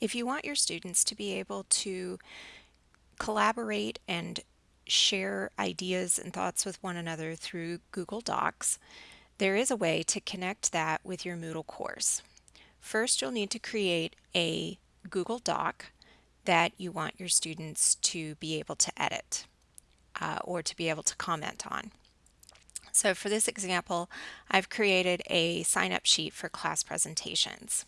If you want your students to be able to collaborate and share ideas and thoughts with one another through Google Docs, there is a way to connect that with your Moodle course. First, you'll need to create a Google Doc that you want your students to be able to edit uh, or to be able to comment on. So for this example, I've created a sign-up sheet for class presentations.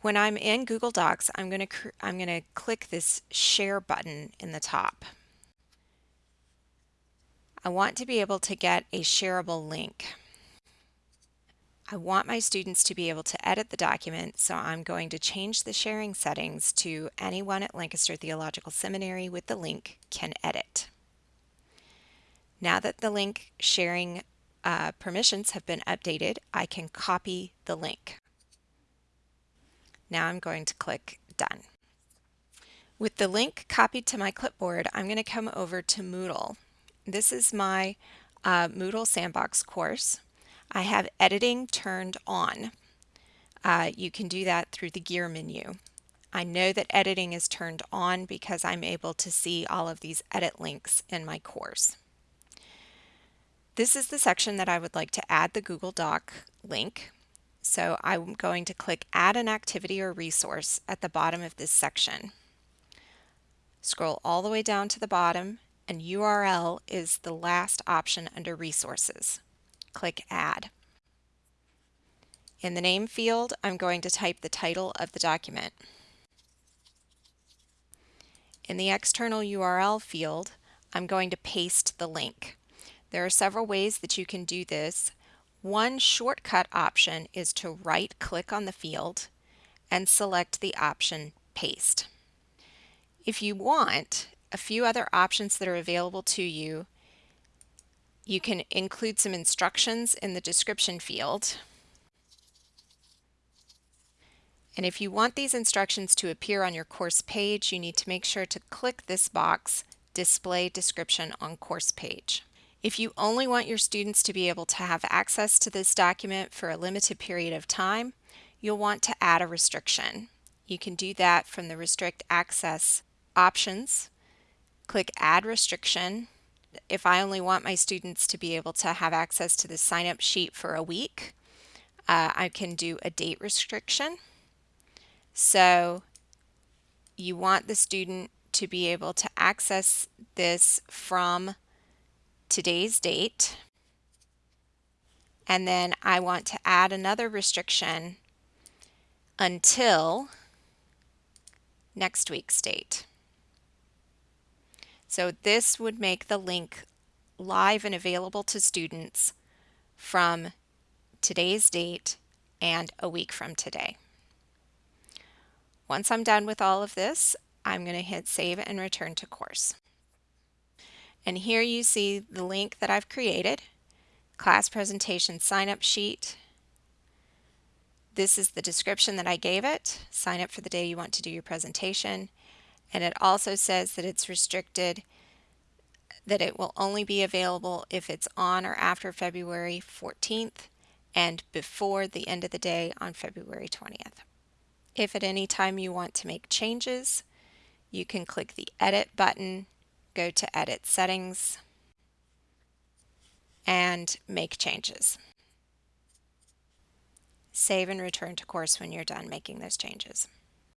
When I'm in Google Docs, I'm going to I'm going to click this share button in the top. I want to be able to get a shareable link. I want my students to be able to edit the document, so I'm going to change the sharing settings to anyone at Lancaster Theological Seminary with the link can edit. Now that the link sharing uh, permissions have been updated, I can copy the link. Now I'm going to click Done. With the link copied to my clipboard, I'm going to come over to Moodle. This is my uh, Moodle Sandbox course. I have editing turned on. Uh, you can do that through the gear menu. I know that editing is turned on because I'm able to see all of these edit links in my course. This is the section that I would like to add the Google Doc link. So I'm going to click Add an Activity or Resource at the bottom of this section. Scroll all the way down to the bottom and URL is the last option under Resources. Click Add. In the name field, I'm going to type the title of the document. In the external URL field, I'm going to paste the link. There are several ways that you can do this. One shortcut option is to right click on the field and select the option Paste. If you want, a few other options that are available to you, you can include some instructions in the description field. And if you want these instructions to appear on your course page, you need to make sure to click this box, Display Description on Course Page. If you only want your students to be able to have access to this document for a limited period of time, you'll want to add a restriction. You can do that from the Restrict Access options. Click Add Restriction. If I only want my students to be able to have access to the sign-up sheet for a week, uh, I can do a date restriction. So you want the student to be able to access this from today's date. And then I want to add another restriction until next week's date. So this would make the link live and available to students from today's date and a week from today. Once I'm done with all of this, I'm going to hit save and return to course. And here you see the link that I've created, class presentation sign up sheet. This is the description that I gave it. Sign up for the day you want to do your presentation. And it also says that it's restricted, that it will only be available if it's on or after February 14th and before the end of the day on February 20th. If at any time you want to make changes, you can click the edit button go to Edit Settings and make changes. Save and return to course when you're done making those changes.